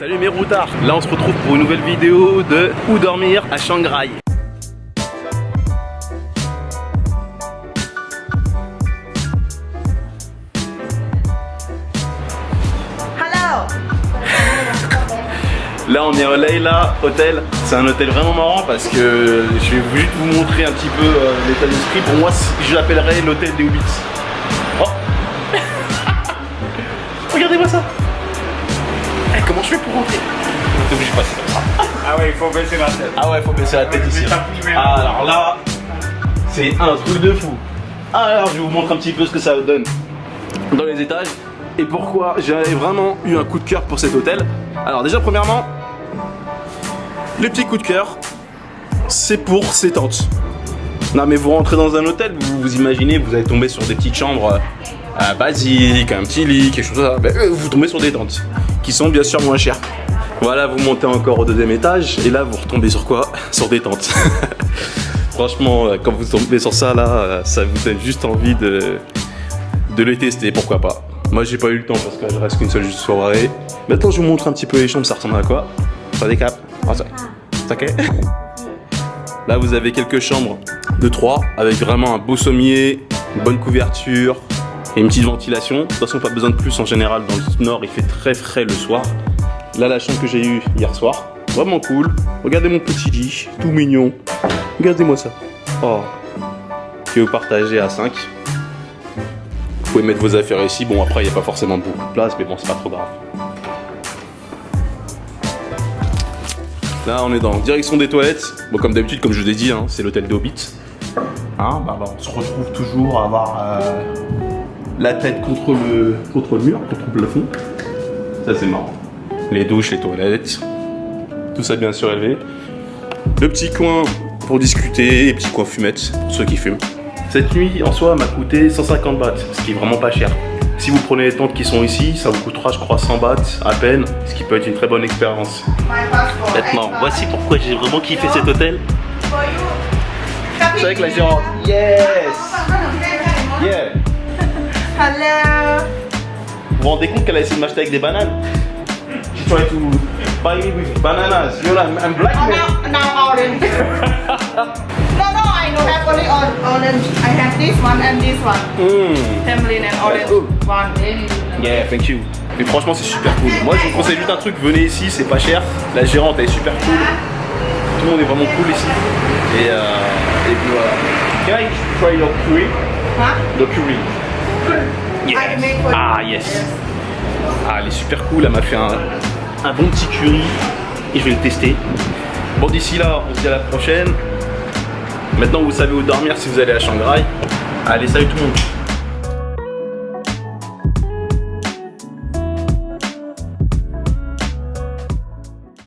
Salut mes routards Là on se retrouve pour une nouvelle vidéo de Où dormir à Shanghai. Hello. Là on est au Leila Hotel. C'est un hôtel vraiment marrant parce que je vais juste vous montrer un petit peu euh, l'état d'esprit. Pour moi je l'appellerais l'hôtel des Hobbits. Oh Regardez-moi ça Eh, Comment je fais pour rentrer T'es obligé de passer comme ça. Ah ouais, il faut baisser la tête. Ah ouais, faut baisser la tête ici. Ah, alors là, c'est un truc de fou. Ah, alors je vais vous montrer un petit peu ce que ça donne dans les étages et pourquoi j'ai vraiment eu un coup de cœur pour cet hôtel. Alors déjà premièrement, le petit coup de cœur, c'est pour ces tentes. Non mais vous rentrez dans un hôtel, vous vous imaginez, vous allez tomber sur des petites chambres euh, basiques, un petit lit, quelque chose comme ça. Ben, euh, vous tombez sur des tentes qui sont bien sûr moins chères. Voilà, vous montez encore au deuxième étage et là vous retombez sur quoi? Sur des tentes. Franchement, euh, quand vous tombez sur ça là, euh, ça vous donne juste envie de, de les tester, pourquoi pas. Moi j'ai pas eu le temps parce que je reste qu'une seule soirée. Maintenant je vous montre un petit peu les chambres, ça ressemble à quoi? Ça décape Ah ça. c'est ok Là vous avez quelques chambres de 3 avec vraiment un beau sommier, une bonne couverture et une petite ventilation. De toute façon pas besoin de plus en général, dans le nord il fait très frais le soir. Là, la chambre que j'ai eue hier soir, vraiment cool. Regardez mon petit lit, tout mignon. Regardez-moi ça. Oh, que vous partagez à 5. Vous pouvez mettre vos affaires ici. Bon, après, il n'y a pas forcément beaucoup de place, mais bon, c'est pas trop grave. Là, on est dans direction des toilettes. Bon, comme d'habitude, comme je vous ai dit, hein, c'est l'hôtel des Hobbits. Hein, bah, bah, on se retrouve toujours à avoir euh, la tête contre le, contre le mur, contre le plafond. Ça, c'est marrant les douches, les toilettes, tout ça bien surélevé. Le petit coin pour discuter, et petit coin fumette pour ceux qui fument. Cette nuit en soi m'a coûté 150 bahts, ce qui est vraiment pas cher. Si vous prenez les tentes qui sont ici, ça vous coûtera je crois 100 bahts à peine, ce qui peut être une très bonne expérience. Maintenant, voici pourquoi j'ai vraiment kiffé cet hôtel. C'est avec la gérante. Yes Yeah Hello. Vous vous rendez compte qu'elle a essayé de m'acheter avec des bananes? She tried to buy me with bananas. You know, I'm, I'm black Oh, now, now orange. no, no, I don't have only or orange. I have this one and this one. Mm. Tamarind and orange cool. one. Yeah, thank you. Mais franchement, c'est super cool. Moi, je vous conseille juste un truc, venez ici, c'est pas cher. La gérante, elle est super cool. Tout le monde est vraiment cool ici. Et, euh, et puis voilà. Can I try your curry? Huh? The curry. For Ah, yes. Ah, elle est super cool. Elle m'a fait un, un bon petit curry. Et je vais le tester. Bon, d'ici là, on se dit à la prochaine. Maintenant, vous savez où dormir si vous allez à Shanghai. Allez, salut tout le monde.